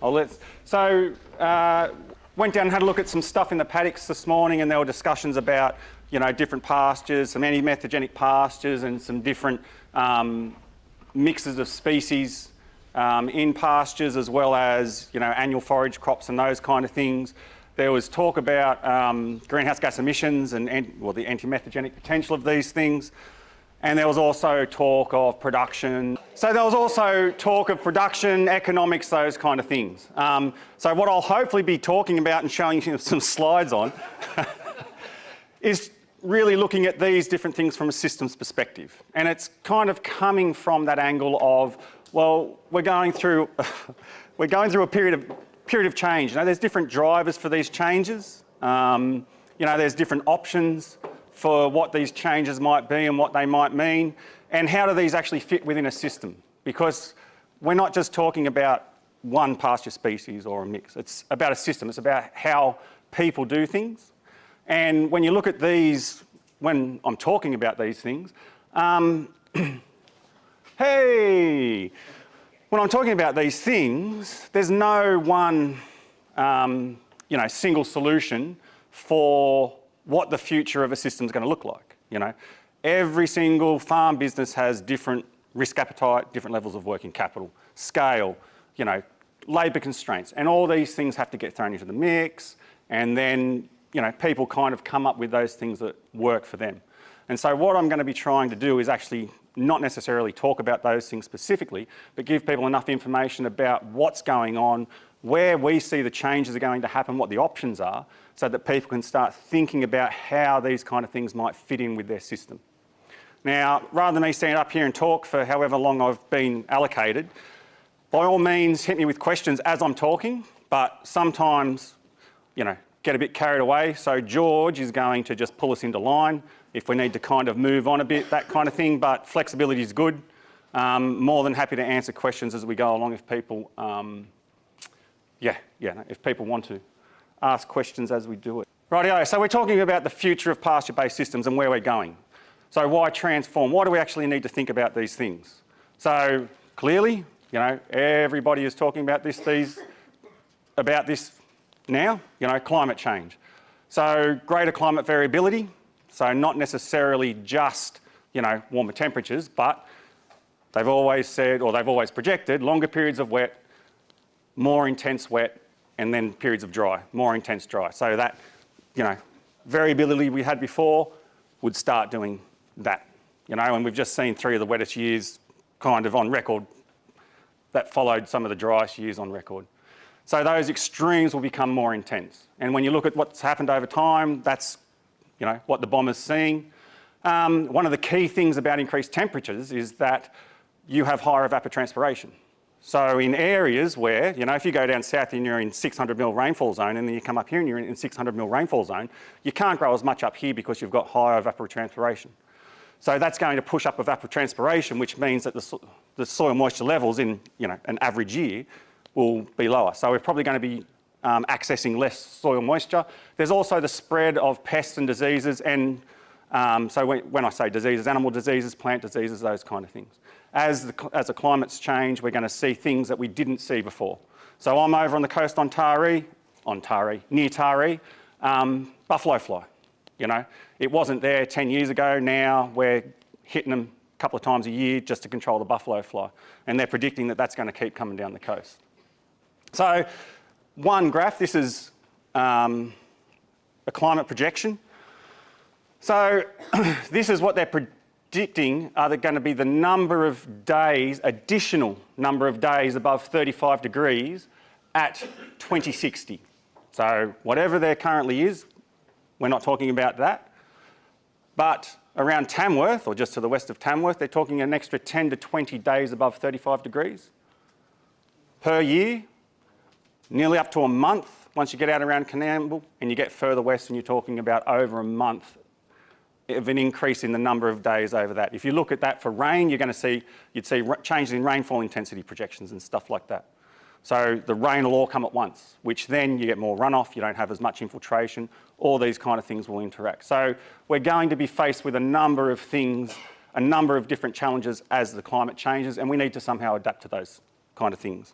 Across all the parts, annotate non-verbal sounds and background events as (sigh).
I'll let, so uh, went down and had a look at some stuff in the paddocks this morning and there were discussions about you know, different pastures, some anti-methanogenic pastures and some different um, mixes of species um, in pastures as well as you know, annual forage crops and those kind of things. There was talk about um, greenhouse gas emissions and, well, the anti-methanogenic potential of these things. And there was also talk of production. So there was also talk of production, economics, those kind of things. Um, so what I'll hopefully be talking about and showing you some slides on (laughs) is really looking at these different things from a systems perspective. And it's kind of coming from that angle of, well, we're going through, (laughs) we're going through a period of, period of change. You know, there's different drivers for these changes. Um, you know, there's different options for what these changes might be and what they might mean, and how do these actually fit within a system? Because we're not just talking about one pasture species or a mix. It's about a system. It's about how people do things. And when you look at these, when I'm talking about these things, um, (clears throat) hey, when I'm talking about these things, there's no one, um, you know, single solution for what the future of a system is going to look like. You know, every single farm business has different risk appetite, different levels of working capital, scale, you know, labour constraints, and all these things have to get thrown into the mix, and then you know people kind of come up with those things that work for them. And so what I'm going to be trying to do is actually not necessarily talk about those things specifically, but give people enough information about what's going on, where we see the changes are going to happen, what the options are, so that people can start thinking about how these kind of things might fit in with their system. Now, rather than me stand up here and talk for however long I've been allocated, by all means hit me with questions as I'm talking, but sometimes, you know, get a bit carried away. So George is going to just pull us into line if we need to kind of move on a bit, that kind of thing, but flexibility is good. Um, more than happy to answer questions as we go along if people, um, yeah, yeah, if people want to ask questions as we do it. Rightio, so we're talking about the future of pasture-based systems and where we're going. So why transform? Why do we actually need to think about these things? So clearly, you know, everybody is talking about this, these, about this now, you know, climate change. So greater climate variability, so not necessarily just, you know, warmer temperatures, but they've always said, or they've always projected, longer periods of wet, more intense wet, and then periods of dry, more intense dry. So that, you know, variability we had before would start doing that, you know, and we've just seen three of the wettest years kind of on record that followed some of the driest years on record. So those extremes will become more intense. And when you look at what's happened over time, that's, you know, what the bomber's seeing. Um, one of the key things about increased temperatures is that you have higher evapotranspiration. So in areas where, you know, if you go down south and you're in 600 mil rainfall zone and then you come up here and you're in 600 mil rainfall zone, you can't grow as much up here because you've got higher evapotranspiration. So that's going to push up evapotranspiration, which means that the, so the soil moisture levels in, you know, an average year will be lower. So we're probably going to be um, accessing less soil moisture. There's also the spread of pests and diseases and um, so when, when I say diseases, animal diseases, plant diseases, those kind of things as the, as the climates change, we're going to see things that we didn't see before. So I'm over on the coast on Taree, on Taree, near Taree, um, buffalo fly. You know, it wasn't there 10 years ago. Now we're hitting them a couple of times a year just to control the buffalo fly. And they're predicting that that's going to keep coming down the coast. So one graph, this is um, a climate projection. So (clears throat) this is what they're predicting are going to be the number of days, additional number of days above 35 degrees at 2060. So whatever there currently is, we're not talking about that. But around Tamworth, or just to the west of Tamworth, they're talking an extra 10 to 20 days above 35 degrees per year, nearly up to a month once you get out around Coonamble and you get further west and you're talking about over a month of an increase in the number of days over that. If you look at that for rain, you're going to see, you'd see changes in rainfall intensity projections and stuff like that. So the rain will all come at once, which then you get more runoff, you don't have as much infiltration, all these kind of things will interact. So we're going to be faced with a number of things, a number of different challenges as the climate changes, and we need to somehow adapt to those kind of things.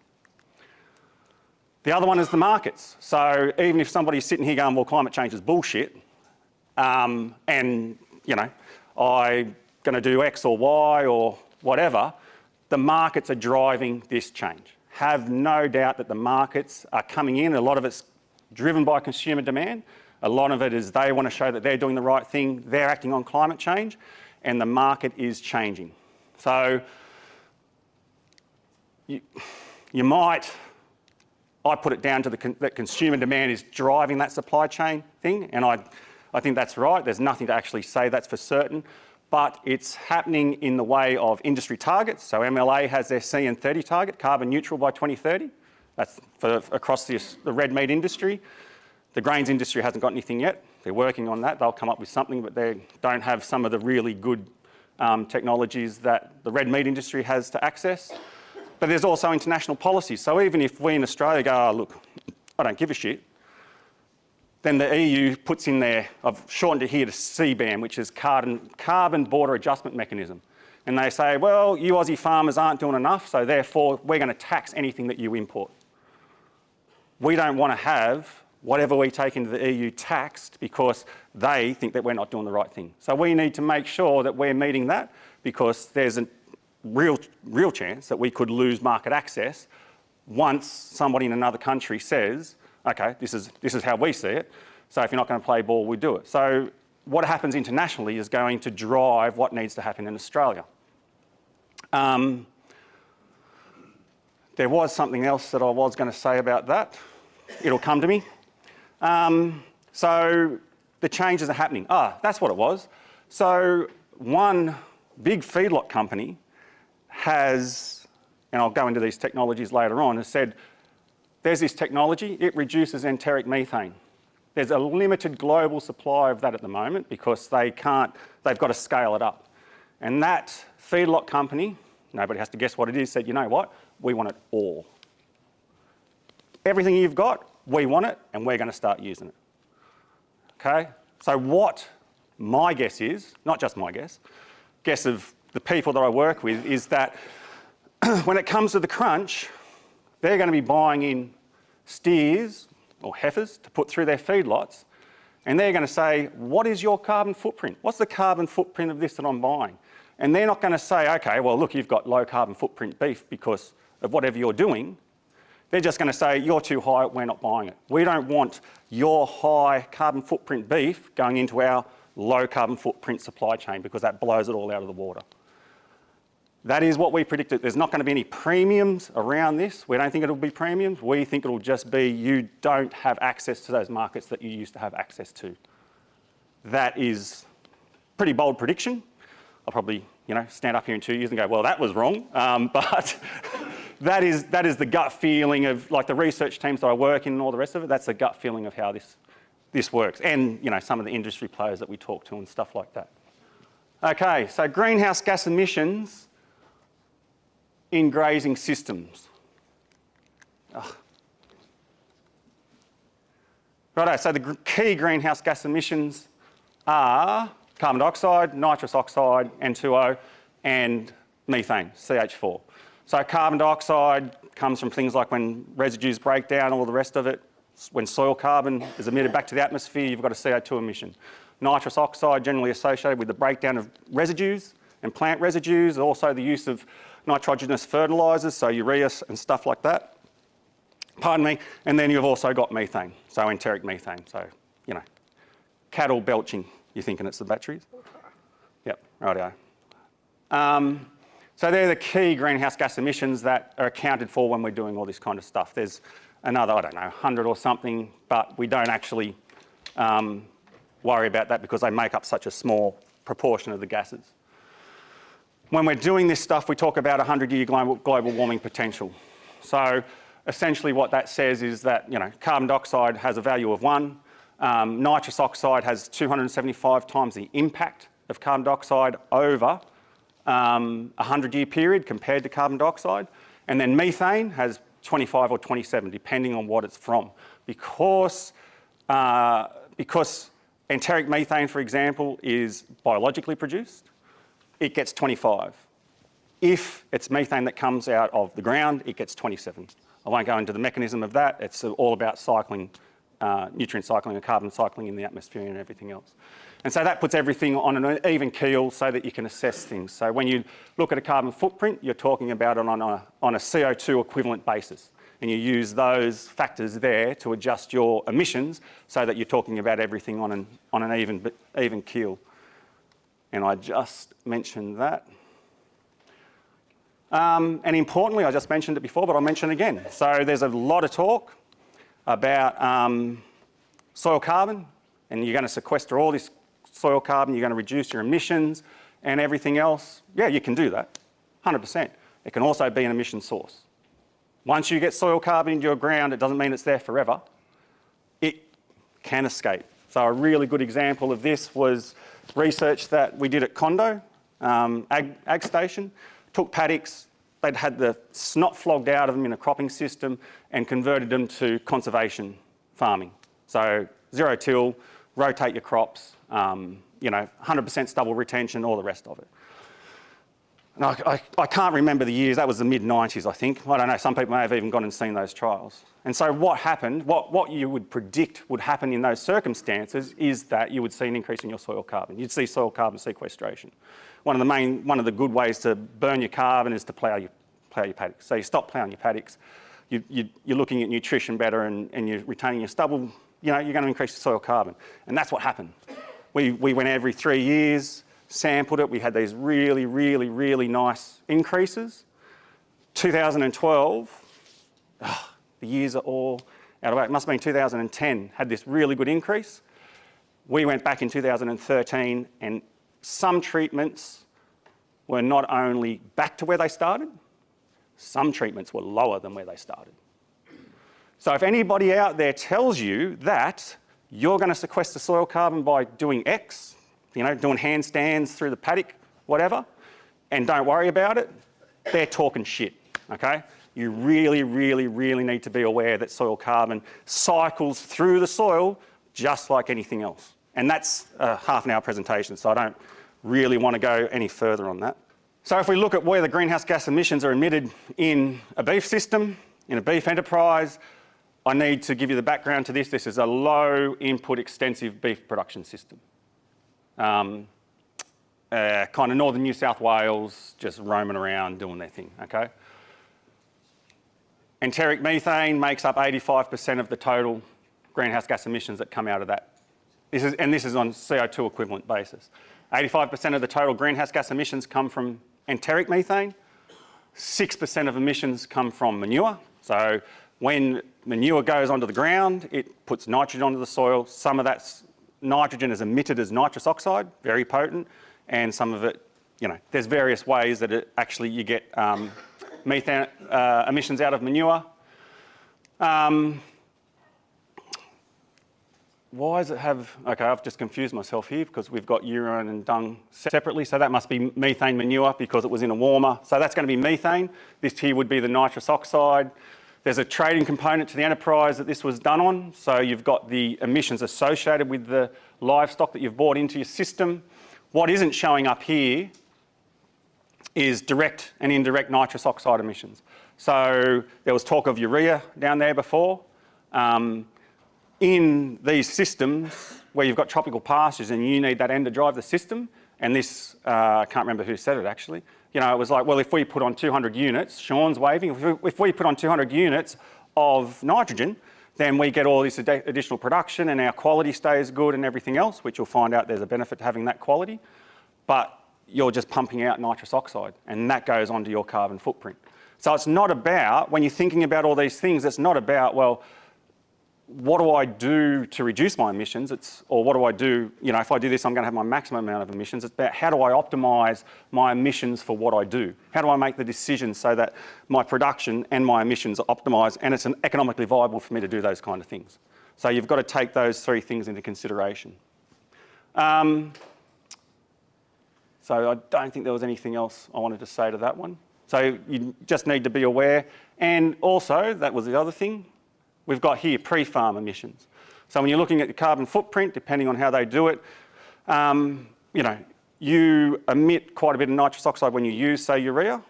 The other one is the markets. So even if somebody's sitting here going, well, climate change is bullshit, um, and, you know, I'm going to do X or Y or whatever, the markets are driving this change. Have no doubt that the markets are coming in. A lot of it's driven by consumer demand. A lot of it is they want to show that they're doing the right thing. They're acting on climate change and the market is changing. So you, you might, I put it down to the that consumer demand is driving that supply chain thing and I, I think that's right. There's nothing to actually say that's for certain but it's happening in the way of industry targets. So MLA has their CN30 target, carbon neutral by 2030. That's for across the, the red meat industry. The grains industry hasn't got anything yet. They're working on that. They'll come up with something, but they don't have some of the really good um, technologies that the red meat industry has to access. But there's also international policies. So even if we in Australia go, oh, look, I don't give a shit, then the EU puts in there, I've shortened it here to CBAM, which is carbon, carbon border adjustment mechanism. And they say, well, you Aussie farmers aren't doing enough, so therefore we're going to tax anything that you import. We don't want to have whatever we take into the EU taxed because they think that we're not doing the right thing. So we need to make sure that we're meeting that because there's a real, real chance that we could lose market access once somebody in another country says, okay, this is, this is how we see it. So if you're not going to play ball, we do it. So what happens internationally is going to drive what needs to happen in Australia. Um, there was something else that I was going to say about that. It'll come to me. Um, so the changes are happening. Ah, that's what it was. So one big feedlot company has, and I'll go into these technologies later on, has said, there's this technology, it reduces enteric methane. There's a limited global supply of that at the moment because they can't, they've got to scale it up. And that feedlot company, nobody has to guess what it is, said, you know what, we want it all. Everything you've got, we want it and we're going to start using it. Okay? So what my guess is, not just my guess, guess of the people that I work with is that (clears throat) when it comes to the crunch, they're going to be buying in steers or heifers to put through their feedlots and they're going to say, what is your carbon footprint? What's the carbon footprint of this that I'm buying? And they're not going to say, okay, well, look, you've got low carbon footprint beef because of whatever you're doing. They're just going to say, you're too high, we're not buying it. We don't want your high carbon footprint beef going into our low carbon footprint supply chain because that blows it all out of the water. That is what we predicted. There's not going to be any premiums around this. We don't think it'll be premiums. We think it'll just be you don't have access to those markets that you used to have access to. That is pretty bold prediction. I'll probably, you know, stand up here in two years and go, well, that was wrong. Um, (laughs) but that is, that is the gut feeling of like the research teams that I work in and all the rest of it. That's the gut feeling of how this, this works. And, you know, some of the industry players that we talk to and stuff like that. Okay, so greenhouse gas emissions in grazing systems. Ugh. Righto, so the key greenhouse gas emissions are carbon dioxide, nitrous oxide, N2O, and methane, CH4. So carbon dioxide comes from things like when residues break down, all the rest of it. When soil carbon is emitted back to the atmosphere, you've got a CO2 emission. Nitrous oxide generally associated with the breakdown of residues and plant residues, also the use of nitrogenous fertilisers, so urea and stuff like that. Pardon me. And then you've also got methane, so enteric methane. So, you know, cattle belching, you're thinking it's the batteries? Yep, rightio. Um, so they're the key greenhouse gas emissions that are accounted for when we're doing all this kind of stuff. There's another, I don't know, 100 or something, but we don't actually um, worry about that because they make up such a small proportion of the gases. When we're doing this stuff, we talk about 100-year global, global warming potential. So essentially what that says is that, you know, carbon dioxide has a value of one, um, nitrous oxide has 275 times the impact of carbon dioxide over um, a 100-year period compared to carbon dioxide. And then methane has 25 or 27, depending on what it's from. Because, uh, because enteric methane, for example, is biologically produced, it gets 25. If it's methane that comes out of the ground, it gets 27. I won't go into the mechanism of that. It's all about cycling, uh, nutrient cycling and carbon cycling in the atmosphere and everything else. And so that puts everything on an even keel so that you can assess things. So when you look at a carbon footprint, you're talking about it on a, on a CO2 equivalent basis. And you use those factors there to adjust your emissions so that you're talking about everything on an, on an even, even keel. And I just mentioned that. Um, and importantly, I just mentioned it before, but I'll mention it again. So there's a lot of talk about um, soil carbon, and you're going to sequester all this soil carbon, you're going to reduce your emissions and everything else. Yeah, you can do that, 100%. It can also be an emission source. Once you get soil carbon into your ground, it doesn't mean it's there forever. It can escape. So a really good example of this was research that we did at Condo, um, ag, ag station took paddocks, they'd had the snot flogged out of them in a cropping system and converted them to conservation farming. So zero till, rotate your crops, um, you know, 100% stubble retention, all the rest of it. And I, I, I, can't remember the years, that was the mid-90s I think. I don't know, some people may have even gone and seen those trials. And so what happened, what, what you would predict would happen in those circumstances is that you would see an increase in your soil carbon. You'd see soil carbon sequestration one of the main, one of the good ways to burn your carbon is to plough your, plough your paddocks. So you stop ploughing your paddocks, you, you, you're looking at nutrition better and, and you're retaining your stubble, you know, you're going to increase your soil carbon. And that's what happened. We, we went every three years, sampled it, we had these really, really, really nice increases. 2012, oh, ah, the years are all out of whack. It must have been 2010, had this really good increase. We went back in 2013 and some treatments were not only back to where they started, some treatments were lower than where they started. So if anybody out there tells you that you're going to sequester soil carbon by doing X, you know, doing handstands through the paddock, whatever, and don't worry about it, they're talking shit, okay? You really, really, really need to be aware that soil carbon cycles through the soil just like anything else. And that's a half an hour presentation, so I don't really want to go any further on that. So if we look at where the greenhouse gas emissions are emitted in a beef system, in a beef enterprise, I need to give you the background to this. This is a low input extensive beef production system. Um, uh, kind of northern New South Wales, just roaming around doing their thing, okay? Enteric methane makes up 85% of the total greenhouse gas emissions that come out of that. This is, and this is on CO2 equivalent basis. 85% of the total greenhouse gas emissions come from enteric methane. 6% of emissions come from manure. So when manure goes onto the ground, it puts nitrogen onto the soil. Some of that nitrogen is emitted as nitrous oxide, very potent, and some of it, you know, there's various ways that it actually you get um, methane uh, emissions out of manure. Um, why does it have, okay, I've just confused myself here because we've got urine and dung separately, so that must be methane manure because it was in a warmer. So that's going to be methane. This here would be the nitrous oxide. There's a trading component to the enterprise that this was done on. So you've got the emissions associated with the livestock that you've bought into your system. What isn't showing up here is direct and indirect nitrous oxide emissions. So there was talk of urea down there before. Um, in these systems where you've got tropical pastures and you need that N to drive the system, and this, uh, I can't remember who said it actually, you know, it was like, well, if we put on 200 units, Sean's waving, if we, if we put on 200 units of nitrogen, then we get all this ad additional production and our quality stays good and everything else, which you'll find out there's a benefit to having that quality. But you're just pumping out nitrous oxide and that goes onto your carbon footprint. So it's not about, when you're thinking about all these things, it's not about, well, what do I do to reduce my emissions? It's, or what do I do, you know, if I do this, I'm going to have my maximum amount of emissions. It's about how do I optimise my emissions for what I do? How do I make the decision so that my production and my emissions are optimised and it's economically viable for me to do those kind of things? So you've got to take those three things into consideration. Um, so I don't think there was anything else I wanted to say to that one. So you just need to be aware. And also, that was the other thing, we've got here pre-farm emissions. So when you're looking at the carbon footprint, depending on how they do it, um, you know, you emit quite a bit of nitrous oxide when you use, say, urea.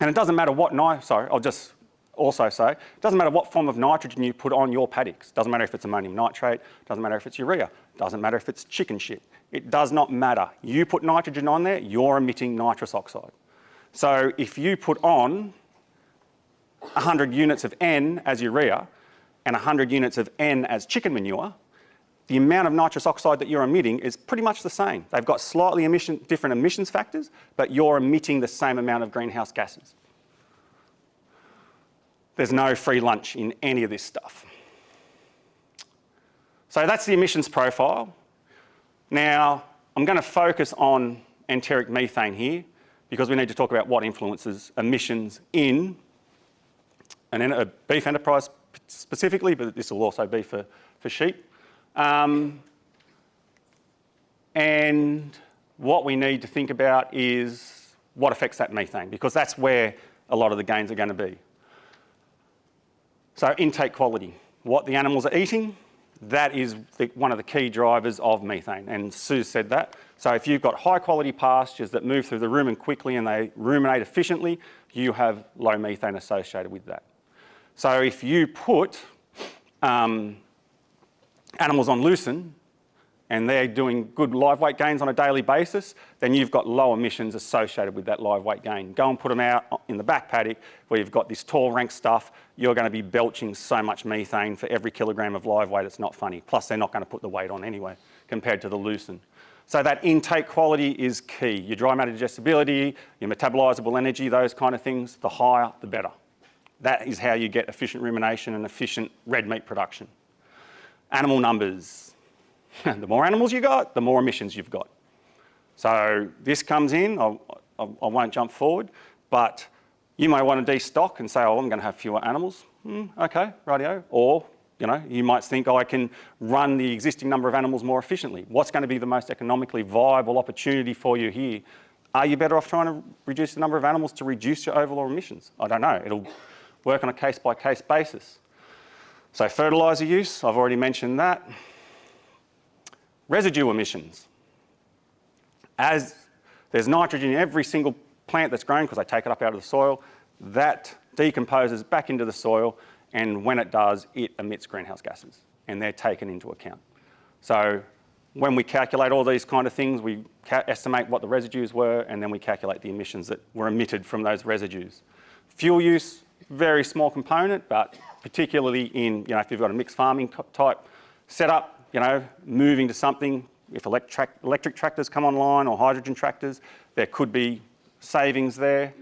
And it doesn't matter what, sorry, I'll just, also say, it doesn't matter what form of nitrogen you put on your paddocks. Doesn't matter if it's ammonium nitrate, doesn't matter if it's urea, doesn't matter if it's chicken shit. It does not matter. You put nitrogen on there, you're emitting nitrous oxide. So if you put on 100 units of N as urea and 100 units of N as chicken manure, the amount of nitrous oxide that you're emitting is pretty much the same. They've got slightly emission, different emissions factors, but you're emitting the same amount of greenhouse gases. There's no free lunch in any of this stuff. So that's the emissions profile. Now, I'm going to focus on enteric methane here because we need to talk about what influences emissions in an, a beef enterprise specifically, but this will also be for, for sheep. Um, and what we need to think about is what affects that methane, because that's where a lot of the gains are going to be. So intake quality, what the animals are eating, that is the, one of the key drivers of methane, and Sue said that. So if you've got high quality pastures that move through the rumen quickly and they ruminate efficiently, you have low methane associated with that. So if you put um, animals on lucerne and they're doing good live weight gains on a daily basis, then you've got low emissions associated with that live weight gain. Go and put them out in the back paddock where you've got this tall rank stuff, you're going to be belching so much methane for every kilogram of live weight, it's not funny. Plus they're not going to put the weight on anyway compared to the lucerne. So that intake quality is key. Your dry matter digestibility, your metabolizable energy, those kind of things, the higher, the better. That is how you get efficient rumination and efficient red meat production. Animal numbers. (laughs) the more animals you got, the more emissions you've got. So this comes in, I'll, I will not jump forward, but you may want to destock and say, oh, I'm going to have fewer animals. Mm, okay, radio. Or, you know, you might think, oh, I can run the existing number of animals more efficiently. What's going to be the most economically viable opportunity for you here? Are you better off trying to reduce the number of animals to reduce your overall emissions? I don't know. It'll work on a case-by-case -case basis. So fertiliser use, I've already mentioned that. Residue emissions. As there's nitrogen in every single plant that's grown because they take it up out of the soil, that decomposes back into the soil and when it does, it emits greenhouse gases and they're taken into account. So when we calculate all these kind of things, we estimate what the residues were and then we calculate the emissions that were emitted from those residues. Fuel use, very small component, but particularly in, you know, if you've got a mixed farming type setup, you know, moving to something, if electric, electric tractors come online or hydrogen tractors, there could be savings there.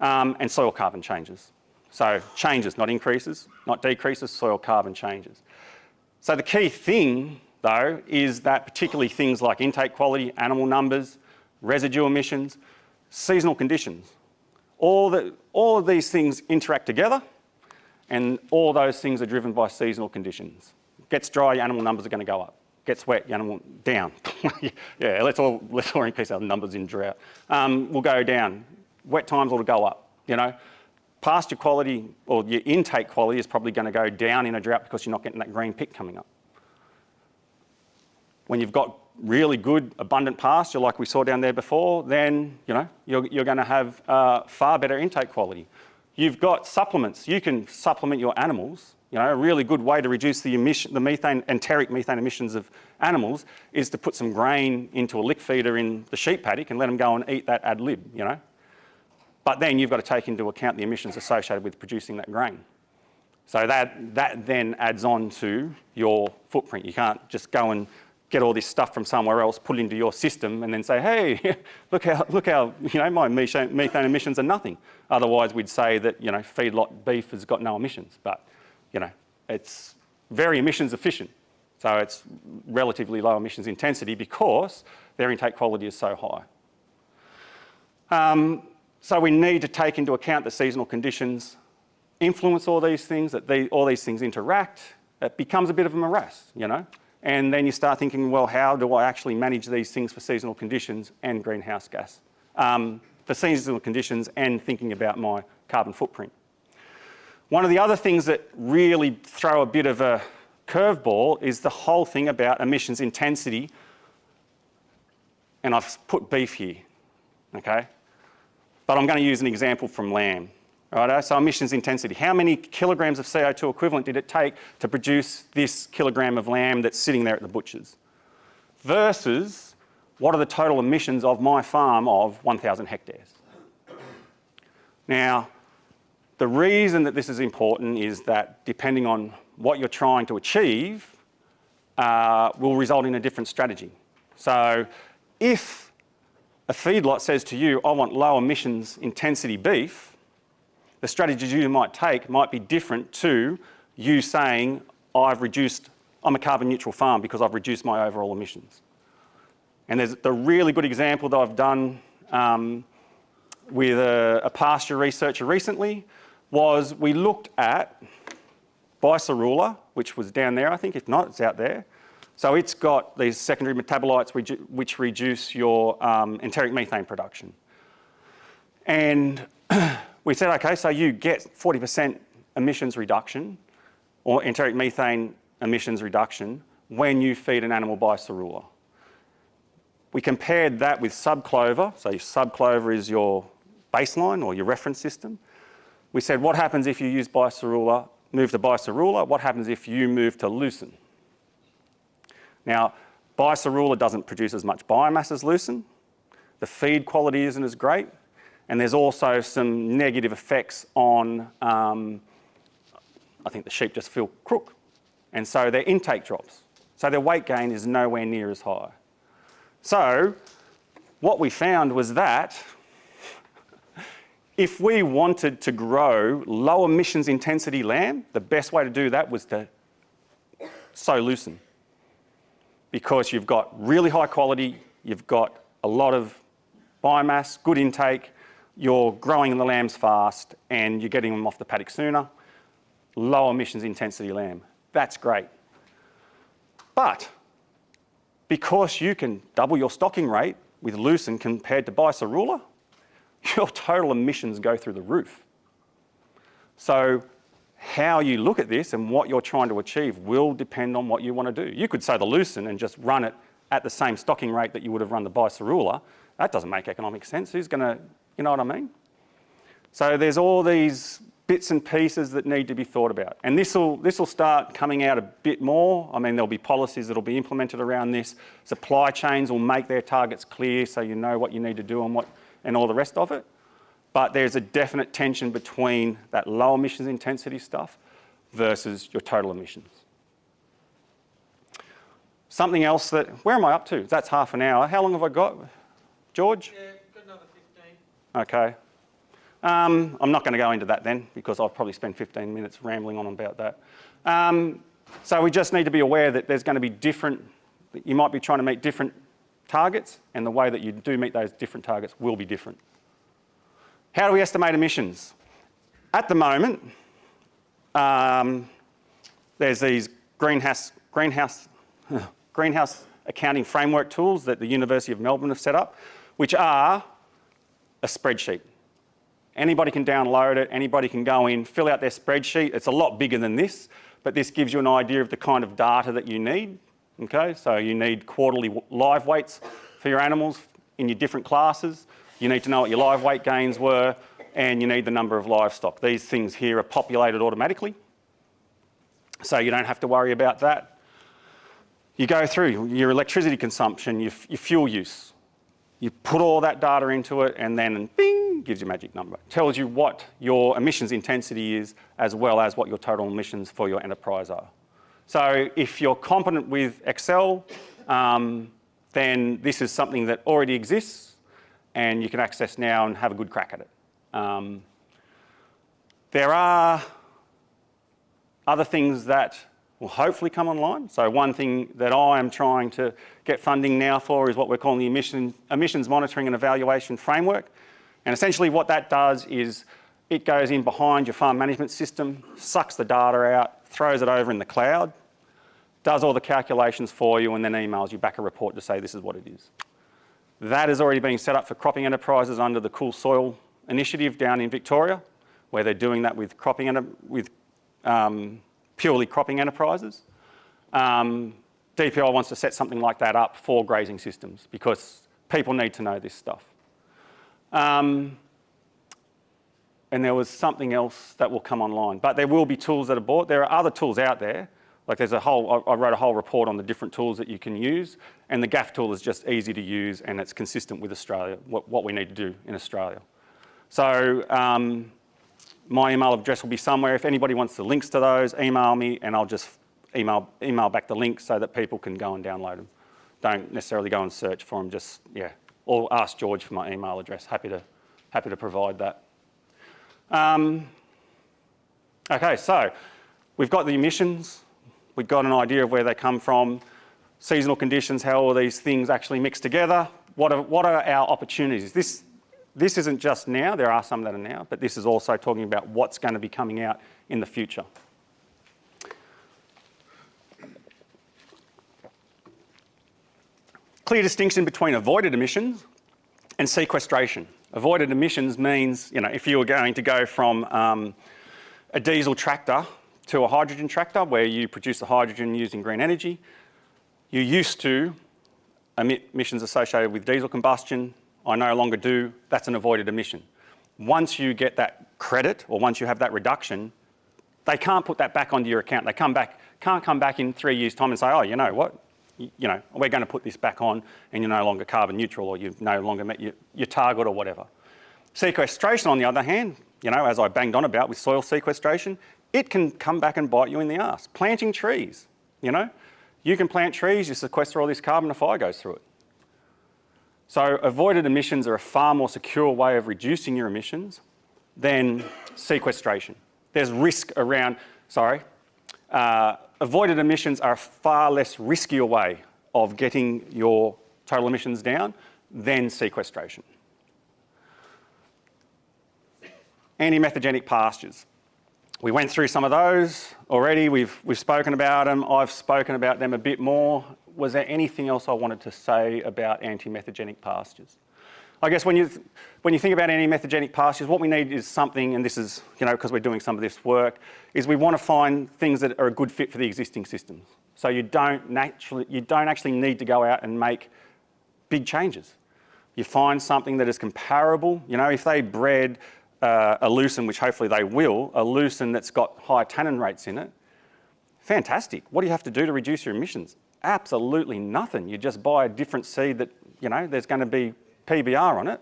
Um, and soil carbon changes. So changes, not increases, not decreases, soil carbon changes. So the key thing though is that particularly things like intake quality, animal numbers, residue emissions, seasonal conditions. All, the, all of these things interact together and all those things are driven by seasonal conditions. Gets dry, your animal numbers are going to go up. Gets wet, your animal down. (laughs) yeah, let's all, let's all increase our numbers in drought. Um, will go down. Wet times will go up, you know. Pasture quality or your intake quality is probably going to go down in a drought because you're not getting that green pick coming up. When you've got really good, abundant pasture like we saw down there before, then you know, you're, you're going to have uh, far better intake quality. You've got supplements. You can supplement your animals. You know, a really good way to reduce the, emission, the methane, enteric methane emissions of animals is to put some grain into a lick feeder in the sheep paddock and let them go and eat that ad lib, you know. But then you've got to take into account the emissions associated with producing that grain. So that, that then adds on to your footprint. You can't just go and get all this stuff from somewhere else, put it into your system and then say, hey, (laughs) look how, look how you know, my methane emissions are nothing. Otherwise we'd say that you know, feedlot beef has got no emissions, but you know, it's very emissions efficient. So it's relatively low emissions intensity because their intake quality is so high. Um, so we need to take into account the seasonal conditions influence all these things, that they, all these things interact. It becomes a bit of a morass, you know. And then you start thinking, well, how do I actually manage these things for seasonal conditions and greenhouse gas? Um, for seasonal conditions and thinking about my carbon footprint. One of the other things that really throw a bit of a curveball is the whole thing about emissions intensity. And I've put beef here, okay? But I'm going to use an example from lamb. Right, so emissions intensity. How many kilograms of CO2 equivalent did it take to produce this kilogram of lamb that's sitting there at the butcher's? Versus what are the total emissions of my farm of 1,000 hectares? Now, the reason that this is important is that depending on what you're trying to achieve uh, will result in a different strategy. So if a feedlot says to you, I want low emissions intensity beef, the strategies you might take might be different to you saying, I've reduced, I'm a carbon neutral farm because I've reduced my overall emissions. And there's the really good example that I've done um, with a, a pasture researcher recently was we looked at biserrula, which was down there, I think. If not, it's out there. So it's got these secondary metabolites which reduce your um, enteric methane production. And (clears throat) we said, okay, so you get 40% emissions reduction or enteric methane emissions reduction when you feed an animal biserrula. We compared that with subclover. So subclover is your baseline or your reference system. We said, what happens if you use biserrula, move to biserrula? What happens if you move to lucerne? Now, biserrula doesn't produce as much biomass as lucerne. The feed quality isn't as great. And there's also some negative effects on, um, I think the sheep just feel crook. And so their intake drops. So their weight gain is nowhere near as high. So what we found was that if we wanted to grow low emissions intensity lamb, the best way to do that was to sow lucerne. Because you've got really high quality, you've got a lot of biomass, good intake, you're growing the lambs fast and you're getting them off the paddock sooner. Low emissions intensity lamb. That's great. But because you can double your stocking rate with lucerne compared to biserrula, (laughs) your total emissions go through the roof. So how you look at this and what you're trying to achieve will depend on what you want to do. You could say the lucerne and just run it at the same stocking rate that you would have run the biserrula. That doesn't make economic sense. Who's going to, you know what I mean? So there's all these bits and pieces that need to be thought about. And this will this will start coming out a bit more. I mean, there'll be policies that will be implemented around this. Supply chains will make their targets clear so you know what you need to do and what and all the rest of it. But there's a definite tension between that low emissions intensity stuff versus your total emissions. Something else that, where am I up to? That's half an hour. How long have I got, George? Yeah, got another 15. Okay. Um, I'm not going to go into that then because I'll probably spend 15 minutes rambling on about that. Um, so we just need to be aware that there's going to be different, you might be trying to meet different targets and the way that you do meet those different targets will be different. How do we estimate emissions? At the moment, um, there's these greenhouse, greenhouse, (laughs) greenhouse accounting framework tools that the University of Melbourne have set up, which are a spreadsheet. Anybody can download it, anybody can go in, fill out their spreadsheet. It's a lot bigger than this, but this gives you an idea of the kind of data that you need Okay, so you need quarterly live weights for your animals in your different classes. You need to know what your live weight gains were and you need the number of livestock. These things here are populated automatically. So you don't have to worry about that. You go through your electricity consumption, your, your fuel use. You put all that data into it and then bing, gives you a magic number. Tells you what your emissions intensity is as well as what your total emissions for your enterprise are. So if you're competent with Excel, um, then this is something that already exists and you can access now and have a good crack at it. Um, there are other things that will hopefully come online. So one thing that I am trying to get funding now for is what we're calling the emission, emissions monitoring and evaluation framework. And essentially what that does is it goes in behind your farm management system, sucks the data out, throws it over in the cloud, does all the calculations for you and then emails you back a report to say this is what it is. That is already being set up for cropping enterprises under the Cool Soil initiative down in Victoria, where they're doing that with cropping with um, purely cropping enterprises. Um, DPI wants to set something like that up for grazing systems because people need to know this stuff. Um, and there was something else that will come online. But there will be tools that are bought. There are other tools out there. Like there's a whole, I wrote a whole report on the different tools that you can use, and the GAF tool is just easy to use and it's consistent with Australia, what, what we need to do in Australia. So um, my email address will be somewhere. If anybody wants the links to those, email me and I'll just email, email back the links so that people can go and download them. Don't necessarily go and search for them, just, yeah. Or ask George for my email address. Happy to, happy to provide that. Um, okay, so we've got the emissions. We've got an idea of where they come from, seasonal conditions, how all these things actually mix together. What are, what are our opportunities? This, this isn't just now, there are some that are now, but this is also talking about what's going to be coming out in the future. Clear distinction between avoided emissions and sequestration. Avoided emissions means, you know, if you were going to go from um, a diesel tractor to a hydrogen tractor where you produce the hydrogen using green energy, you used to emit emissions associated with diesel combustion. I no longer do. That's an avoided emission. Once you get that credit or once you have that reduction, they can't put that back onto your account. They come back, can't come back in three years' time and say, oh, you know what, you know, we're going to put this back on and you're no longer carbon neutral or you've no longer met your, your target or whatever. Sequestration, on the other hand, you know, as I banged on about with soil sequestration, it can come back and bite you in the ass. Planting trees, you know, you can plant trees, you sequester all this carbon, a fire goes through it. So avoided emissions are a far more secure way of reducing your emissions than sequestration. There's risk around, sorry, uh, avoided emissions are a far less riskier way of getting your total emissions down than sequestration. Anti-methanogenic pastures. We went through some of those already. We've, we've spoken about them. I've spoken about them a bit more. Was there anything else I wanted to say about anti-methanogenic pastures? I guess when you, when you think about anti-methanogenic pastures, what we need is something, and this is, you know, because we're doing some of this work, is we want to find things that are a good fit for the existing systems. So you don't naturally, you don't actually need to go out and make big changes. You find something that is comparable. You know, if they bred uh, a lucerne, which hopefully they will, a lucerne that's got high tannin rates in it, fantastic. What do you have to do to reduce your emissions? Absolutely nothing. You just buy a different seed that, you know, there's going to be PBR on it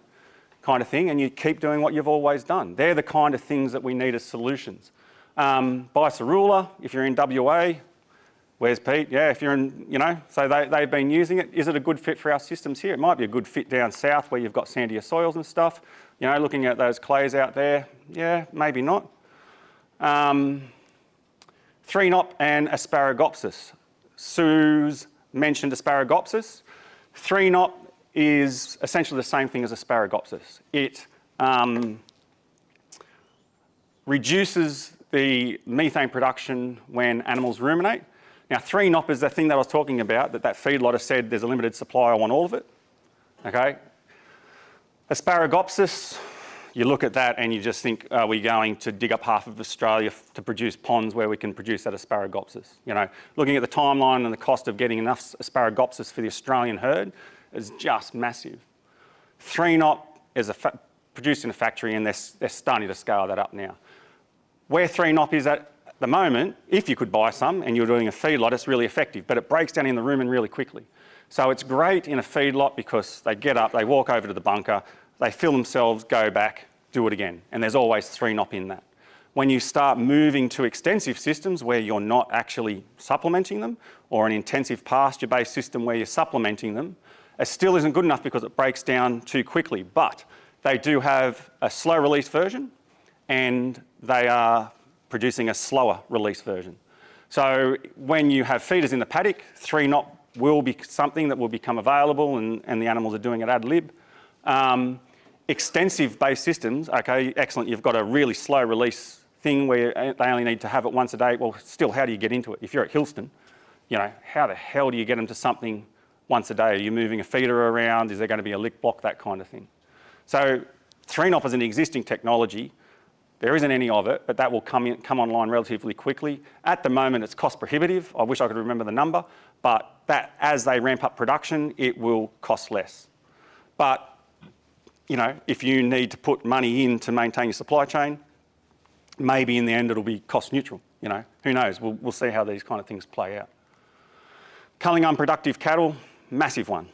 kind of thing and you keep doing what you've always done. They're the kind of things that we need as solutions. Um, Biserrula, if you're in WA, where's Pete? Yeah, if you're in, you know, so they, they've been using it. Is it a good fit for our systems here? It might be a good fit down south where you've got sandier soils and stuff. You know, looking at those clays out there, yeah, maybe not. Um, 3-nop and Asparagopsis. Sue's mentioned Asparagopsis. 3-nop is essentially the same thing as Asparagopsis. It um, reduces the methane production when animals ruminate. Now, 3-nop is the thing that I was talking about, that that feedlot has said there's a limited supply, I want all of it. Okay, Asparagopsis, you look at that and you just think, are we going to dig up half of Australia to produce ponds where we can produce that Asparagopsis? You know, looking at the timeline and the cost of getting enough Asparagopsis for the Australian herd is just massive. 3-nop is produced in a factory and they're, they're starting to scale that up now. Where 3-nop is at the moment, if you could buy some and you're doing a feedlot, it's really effective, but it breaks down in the rumen really quickly. So it's great in a feedlot because they get up, they walk over to the bunker, they fill themselves, go back, do it again. And there's always 3-nop in that. When you start moving to extensive systems where you're not actually supplementing them, or an intensive pasture-based system where you're supplementing them, it still isn't good enough because it breaks down too quickly. But they do have a slow release version and they are producing a slower release version. So when you have feeders in the paddock, 3-nop will be something that will become available and, and the animals are doing it ad lib. Um, extensive base systems, okay, excellent, you've got a really slow release thing where uh, they only need to have it once a day. Well, still, how do you get into it? If you're at Hillston, you know, how the hell do you get them to something once a day? Are you moving a feeder around? Is there going to be a lick block? That kind of thing. So 3-nop is an existing technology. There isn't any of it, but that will come, in, come online relatively quickly. At the moment, it's cost prohibitive. I wish I could remember the number, but that as they ramp up production, it will cost less. But you know, if you need to put money in to maintain your supply chain, maybe in the end it'll be cost neutral, you know, who knows, we'll, we'll see how these kind of things play out. Culling unproductive cattle, massive one.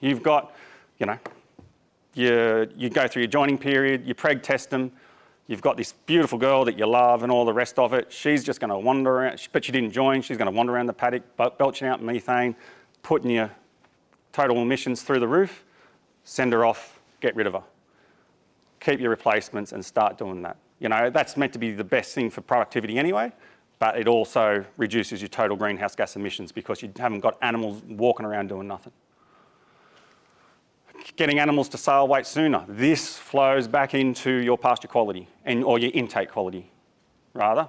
You've got, you know, you, you go through your joining period, you preg test them, you've got this beautiful girl that you love and all the rest of it. She's just going to wander around, but she didn't join. She's going to wander around the paddock, belching out methane, putting your total emissions through the roof. Send her off, get rid of her. Keep your replacements and start doing that. You know, that's meant to be the best thing for productivity anyway, but it also reduces your total greenhouse gas emissions because you haven't got animals walking around doing nothing getting animals to sale weight sooner. This flows back into your pasture quality and or your intake quality, rather.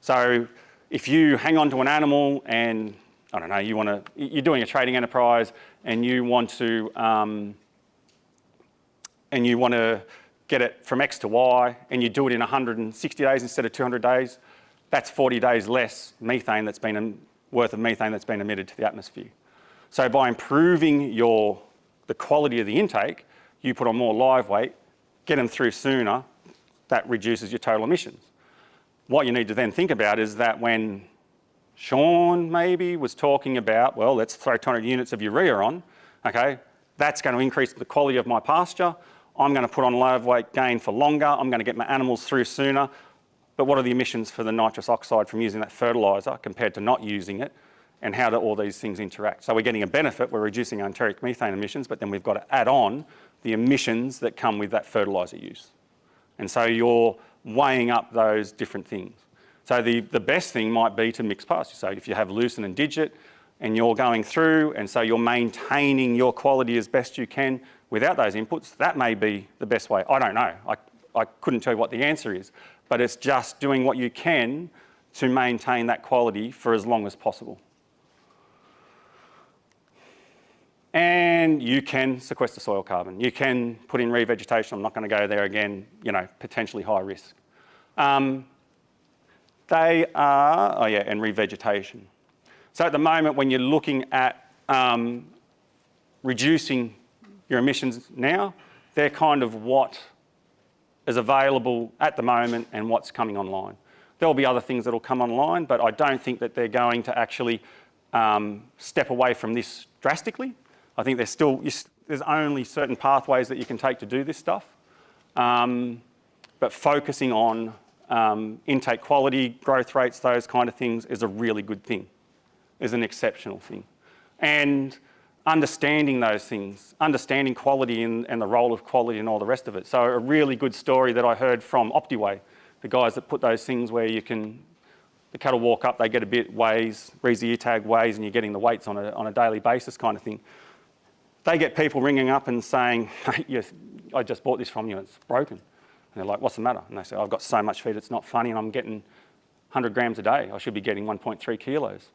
So if you hang on to an animal and I don't know, you want to, you're doing a trading enterprise and you want to, um, and you want to get it from X to Y and you do it in 160 days instead of 200 days, that's 40 days less methane that's been, worth of methane that's been emitted to the atmosphere. So by improving your the quality of the intake, you put on more live weight, get them through sooner, that reduces your total emissions. What you need to then think about is that when Sean maybe was talking about, well, let's throw 200 units of urea on, okay, that's going to increase the quality of my pasture. I'm going to put on live weight gain for longer. I'm going to get my animals through sooner. But what are the emissions for the nitrous oxide from using that fertiliser compared to not using it? and how do all these things interact. So we're getting a benefit, we're reducing enteric methane emissions, but then we've got to add on the emissions that come with that fertiliser use. And so you're weighing up those different things. So the, the best thing might be to mix pasture. So if you have lucerne and digit and you're going through and so you're maintaining your quality as best you can without those inputs, that may be the best way. I don't know. I, I couldn't tell you what the answer is, but it's just doing what you can to maintain that quality for as long as possible. and you can sequester soil carbon. You can put in revegetation. I'm not going to go there again, you know, potentially high risk. Um, they are, oh yeah, and revegetation. So at the moment, when you're looking at um, reducing your emissions now, they're kind of what is available at the moment and what's coming online. There'll be other things that'll come online, but I don't think that they're going to actually um, step away from this drastically. I think there's still, there's only certain pathways that you can take to do this stuff. Um, but focusing on um, intake quality, growth rates, those kind of things is a really good thing, is an exceptional thing. And understanding those things, understanding quality and, and, the role of quality and all the rest of it. So a really good story that I heard from Optiweigh, the guys that put those things where you can, the cattle walk up, they get a bit weighs, reads the ear tag weighs and you're getting the weights on a, on a daily basis kind of thing they get people ringing up and saying, hey, I just bought this from you, it's broken. And they're like, what's the matter? And they say, I've got so much feed, it's not funny, and I'm getting 100 grams a day. I should be getting 1.3 kilos.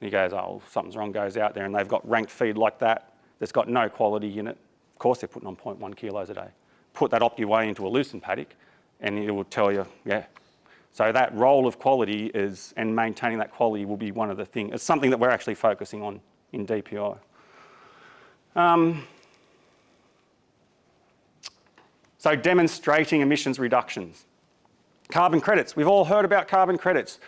He goes, oh, something's wrong, goes out there, and they've got ranked feed like that that's got no quality in it. Of course they're putting on 0.1 kilos a day. Put that Optiweigh into a lucerne paddock, and it will tell you, yeah. So that role of quality is, and maintaining that quality will be one of the things, it's something that we're actually focusing on in DPI. Um, so demonstrating emissions reductions. Carbon credits, we've all heard about carbon credits.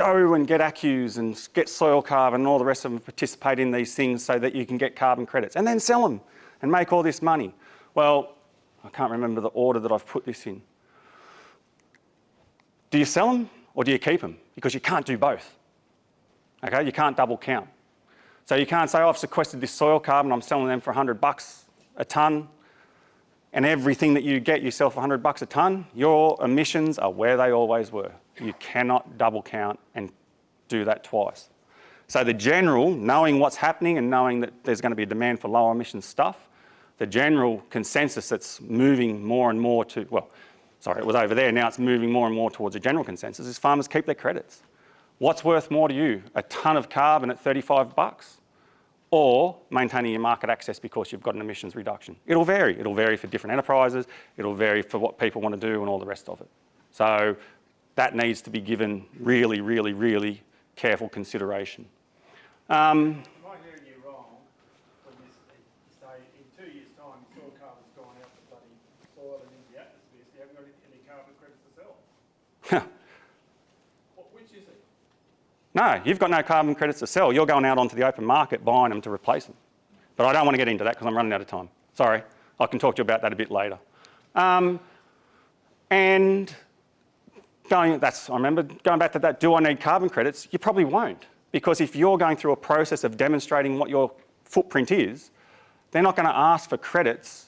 Go and get ACCUs and get soil carbon and all the rest of them participate in these things so that you can get carbon credits and then sell them and make all this money. Well, I can't remember the order that I've put this in. Do you sell them or do you keep them? Because you can't do both. Okay, you can't double count. So you can't say, oh, I've sequestered this soil carbon, I'm selling them for 100 bucks a tonne, and everything that you get, you sell for 100 bucks a tonne. Your emissions are where they always were. You cannot double count and do that twice. So the general, knowing what's happening and knowing that there's going to be a demand for lower emission stuff, the general consensus that's moving more and more to, well, sorry, it was over there, now it's moving more and more towards a general consensus, is farmers keep their credits. What's worth more to you? A tonne of carbon at 35 bucks? or maintaining your market access because you've got an emissions reduction. It'll vary. It'll vary for different enterprises. It'll vary for what people want to do and all the rest of it. So that needs to be given really, really, really careful consideration. Um, No, you've got no carbon credits to sell. You're going out onto the open market buying them to replace them. But I don't want to get into that because I'm running out of time. Sorry. I can talk to you about that a bit later. Um, and going, that's, I remember going back to that, do I need carbon credits? You probably won't. Because if you're going through a process of demonstrating what your footprint is, they're not going to ask for credits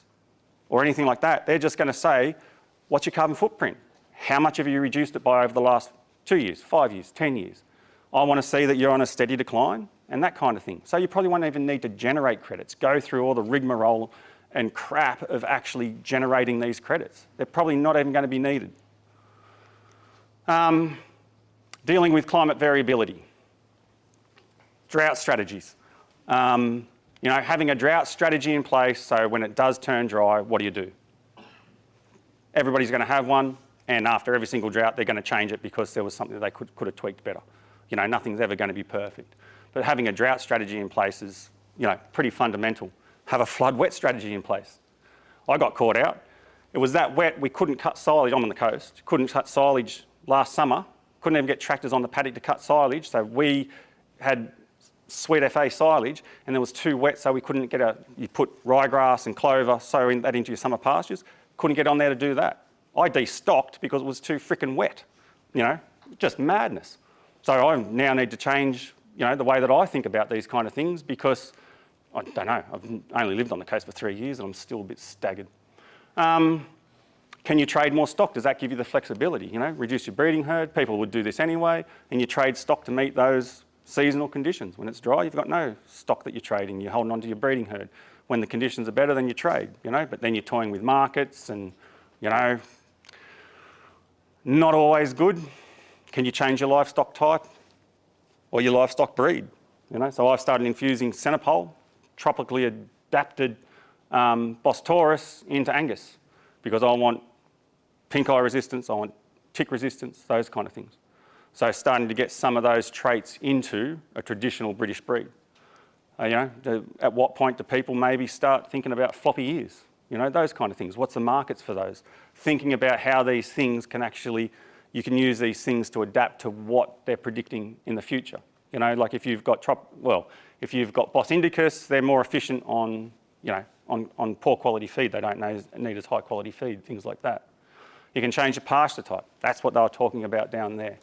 or anything like that. They're just going to say, what's your carbon footprint? How much have you reduced it by over the last two years, five years, 10 years? I want to see that you're on a steady decline and that kind of thing. So you probably won't even need to generate credits, go through all the rigmarole and crap of actually generating these credits. They're probably not even going to be needed. Um, dealing with climate variability. Drought strategies. Um, you know, having a drought strategy in place so when it does turn dry, what do you do? Everybody's going to have one and after every single drought they're going to change it because there was something they could, could have tweaked better. You know, nothing's ever going to be perfect. But having a drought strategy in place is, you know, pretty fundamental. Have a flood wet strategy in place. I got caught out. It was that wet we couldn't cut silage, I'm on the coast, couldn't cut silage last summer, couldn't even get tractors on the paddock to cut silage, so we had sweet FA silage and there was too wet so we couldn't get a, you put ryegrass and clover, sow in, that into your summer pastures, couldn't get on there to do that. I destocked because it was too freaking wet, you know, just madness. So I now need to change, you know, the way that I think about these kind of things because I don't know, I've only lived on the coast for three years and I'm still a bit staggered. Um, can you trade more stock? Does that give you the flexibility? You know, reduce your breeding herd, people would do this anyway, and you trade stock to meet those seasonal conditions. When it's dry, you've got no stock that you're trading, you're holding on to your breeding herd. When the conditions are better, then you trade, you know, but then you're toying with markets and, you know, not always good. Can you change your livestock type or your livestock breed? You know, so I've started infusing Senepol, tropically adapted um, Bos Taurus into Angus because I want pink eye resistance, I want tick resistance, those kind of things. So starting to get some of those traits into a traditional British breed. Uh, you know, at what point do people maybe start thinking about floppy ears? You know, those kind of things. What's the markets for those? Thinking about how these things can actually, you can use these things to adapt to what they're predicting in the future. You know, like if you've got, well, if you've got Bos indicus, they're more efficient on, you know, on, on poor quality feed. They don't need as high quality feed, things like that. You can change the pasture type. That's what they were talking about down there.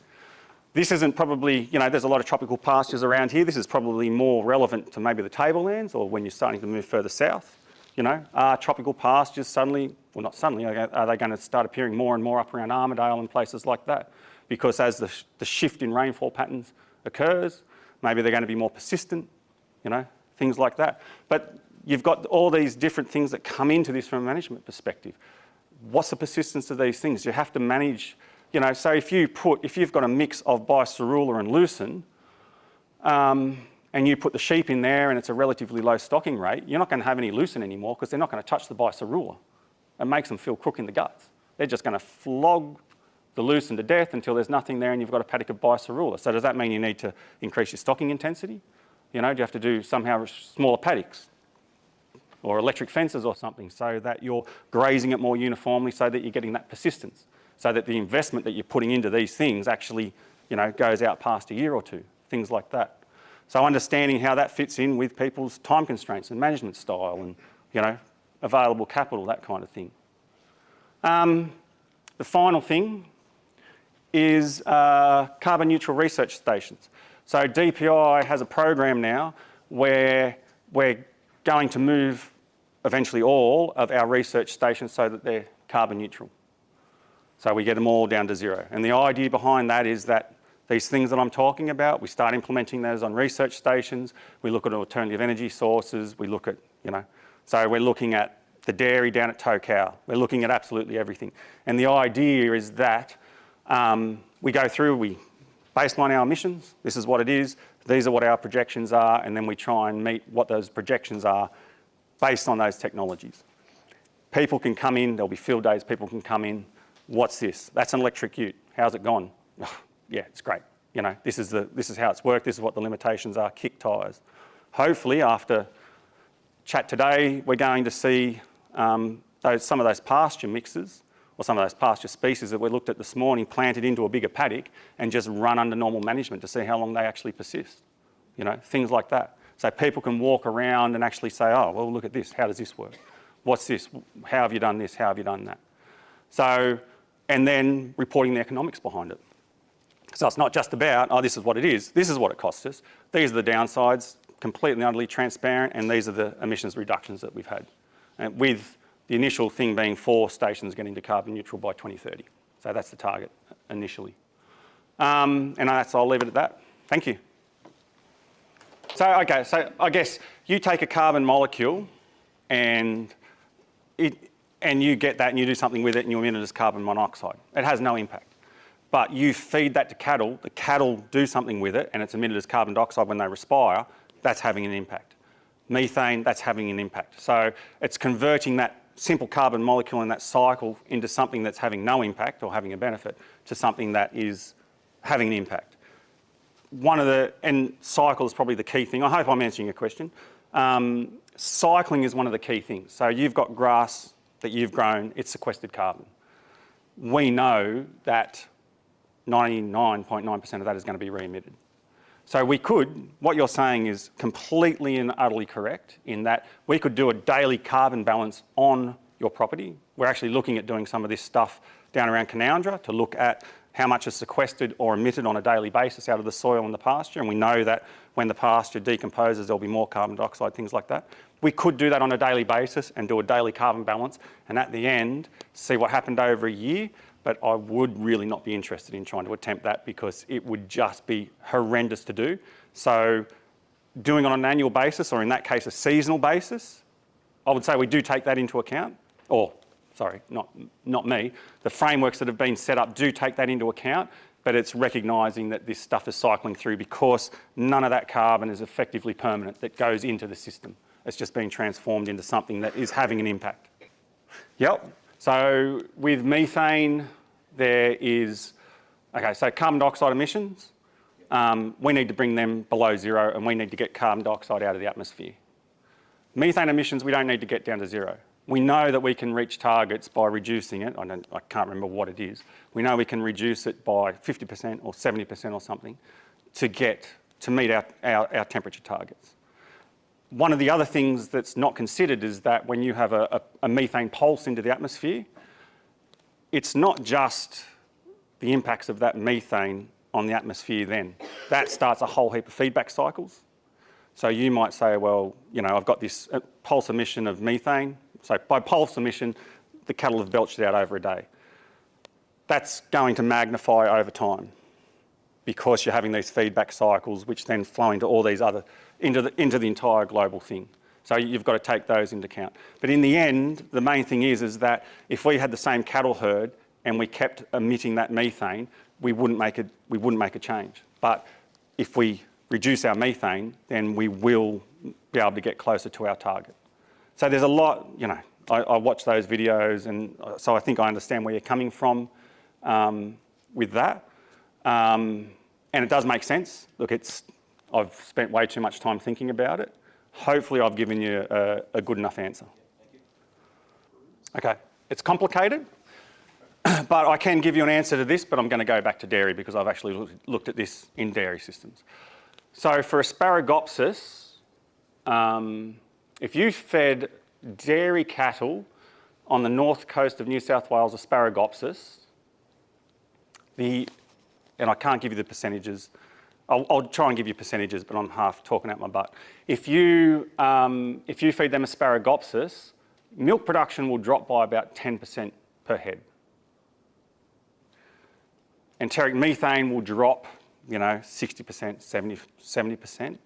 This isn't probably, you know, there's a lot of tropical pastures around here. This is probably more relevant to maybe the tablelands or when you're starting to move further south. You know, are tropical pastures suddenly, well not suddenly, are they going to start appearing more and more up around Armidale and places like that? Because as the, the shift in rainfall patterns occurs, maybe they're going to be more persistent, you know, things like that. But you've got all these different things that come into this from a management perspective. What's the persistence of these things? You have to manage you know, so if you put, if you've got a mix of Biserrula and Lucerne, um, and you put the sheep in there and it's a relatively low stocking rate, you're not going to have any Lucerne anymore because they're not going to touch the Biserrula. It makes them feel crook in the guts. They're just going to flog the Lucerne to death until there's nothing there and you've got a paddock of Biserrula. So does that mean you need to increase your stocking intensity? You know, do you have to do somehow smaller paddocks or electric fences or something so that you're grazing it more uniformly so that you're getting that persistence? so that the investment that you're putting into these things actually you know, goes out past a year or two, things like that. So understanding how that fits in with people's time constraints and management style and you know, available capital, that kind of thing. Um, the final thing is uh, carbon neutral research stations. So DPI has a program now where we're going to move eventually all of our research stations so that they're carbon neutral. So we get them all down to zero. And the idea behind that is that these things that I'm talking about, we start implementing those on research stations, we look at alternative energy sources, we look at, you know, so we're looking at the dairy down at Tocal, we're looking at absolutely everything. And the idea is that um, we go through, we baseline our emissions, this is what it is, these are what our projections are, and then we try and meet what those projections are based on those technologies. People can come in, there'll be field days, people can come in, what's this? That's an electric ute. How's it gone? (laughs) yeah, it's great. You know, this is, the, this is how it's worked. This is what the limitations are, kick tyres. Hopefully after chat today, we're going to see um, those, some of those pasture mixes or some of those pasture species that we looked at this morning planted into a bigger paddock and just run under normal management to see how long they actually persist. You know, things like that. So people can walk around and actually say, oh, well, look at this. How does this work? What's this? How have you done this? How have you done that? So, and then reporting the economics behind it. So it's not just about, oh, this is what it is. This is what it costs us. These are the downsides, completely utterly transparent, and these are the emissions reductions that we've had. And with the initial thing being four stations getting to carbon neutral by 2030. So that's the target initially. Um, and that's, I'll leave it at that. Thank you. So, okay, so I guess you take a carbon molecule and it, and you get that and you do something with it and you emit it as carbon monoxide. It has no impact. But you feed that to cattle, the cattle do something with it and it's emitted as carbon dioxide when they respire, that's having an impact. Methane, that's having an impact. So it's converting that simple carbon molecule in that cycle into something that's having no impact or having a benefit to something that is having an impact. One of the, and cycle is probably the key thing. I hope I'm answering your question. Um, cycling is one of the key things. So you've got grass that you've grown, it's sequestered carbon. We know that 99.9% of that is going to be re-emitted. So we could, what you're saying is completely and utterly correct in that we could do a daily carbon balance on your property. We're actually looking at doing some of this stuff down around Canowindra to look at how much is sequestered or emitted on a daily basis out of the soil and the pasture. And we know that when the pasture decomposes, there'll be more carbon dioxide, things like that. We could do that on a daily basis and do a daily carbon balance. And at the end, see what happened over a year. But I would really not be interested in trying to attempt that because it would just be horrendous to do. So doing on an annual basis, or in that case, a seasonal basis, I would say we do take that into account, or sorry, not, not me, the frameworks that have been set up do take that into account, but it's recognising that this stuff is cycling through because none of that carbon is effectively permanent that goes into the system. It's just being transformed into something that is having an impact. Yep, so with methane, there is, okay, so carbon dioxide emissions, um, we need to bring them below zero and we need to get carbon dioxide out of the atmosphere. Methane emissions, we don't need to get down to zero. We know that we can reach targets by reducing it. I, I can't remember what it is. We know we can reduce it by 50% or 70% or something to get, to meet our, our, our temperature targets. One of the other things that's not considered is that when you have a, a, a methane pulse into the atmosphere, it's not just the impacts of that methane on the atmosphere then. That starts a whole heap of feedback cycles. So you might say, well, you know, I've got this uh, pulse emission of methane, so by pulse emission, the cattle have belched out over a day. That's going to magnify over time because you're having these feedback cycles which then flow into all these other, into the, into the entire global thing. So you've got to take those into account. But in the end, the main thing is, is that if we had the same cattle herd and we kept emitting that methane, we wouldn't make a, we wouldn't make a change. But if we reduce our methane, then we will be able to get closer to our target. So there's a lot, you know, I, I watch those videos and uh, so I think I understand where you're coming from um, with that. Um, and it does make sense. Look, it's, I've spent way too much time thinking about it. Hopefully I've given you a, a good enough answer. Okay, it's complicated, (clears throat) but I can give you an answer to this, but I'm going to go back to dairy because I've actually looked at this in dairy systems. So for Asparagopsis, um, if you fed dairy cattle on the north coast of New South Wales Asparagopsis, the, and I can't give you the percentages, I'll, I'll, try and give you percentages, but I'm half talking out my butt. If you, um, if you feed them Asparagopsis, milk production will drop by about 10% per head. Enteric methane will drop, you know, 60%, 70, 70%.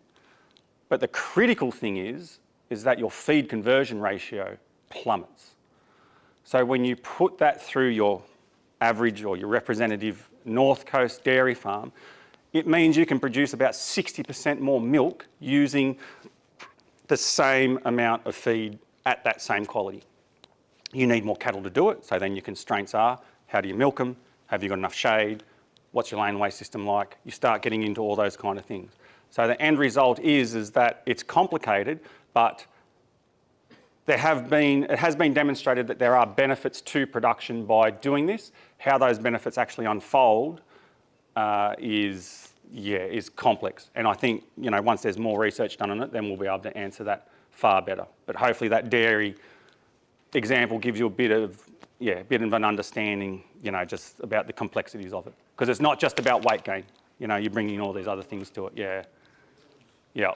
But the critical thing is, is that your feed conversion ratio plummets. So when you put that through your average or your representative North Coast dairy farm, it means you can produce about 60% more milk using the same amount of feed at that same quality. You need more cattle to do it, so then your constraints are, how do you milk them? Have you got enough shade? What's your laneway system like? You start getting into all those kind of things. So the end result is, is that it's complicated, but there have been, it has been demonstrated that there are benefits to production by doing this. How those benefits actually unfold uh, is, yeah, is complex. And I think, you know, once there's more research done on it, then we'll be able to answer that far better. But hopefully that dairy example gives you a bit of, yeah, a bit of an understanding, you know, just about the complexities of it. Because it's not just about weight gain. You know, you're bringing all these other things to it. Yeah. Yeah.